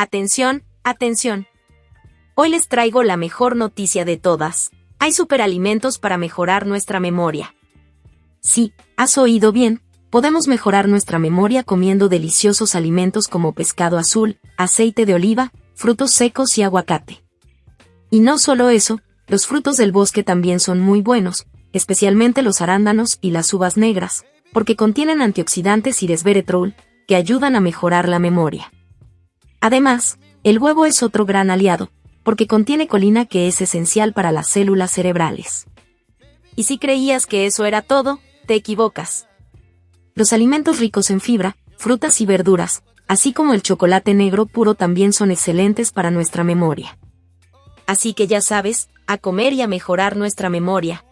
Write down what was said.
Atención, atención. Hoy les traigo la mejor noticia de todas. Hay superalimentos para mejorar nuestra memoria. Sí, has oído bien, podemos mejorar nuestra memoria comiendo deliciosos alimentos como pescado azul, aceite de oliva, frutos secos y aguacate. Y no solo eso, los frutos del bosque también son muy buenos, especialmente los arándanos y las uvas negras, porque contienen antioxidantes y resveratrol, que ayudan a mejorar la memoria. Además, el huevo es otro gran aliado, porque contiene colina que es esencial para las células cerebrales. Y si creías que eso era todo, te equivocas. Los alimentos ricos en fibra, frutas y verduras, así como el chocolate negro puro también son excelentes para nuestra memoria. Así que ya sabes, a comer y a mejorar nuestra memoria,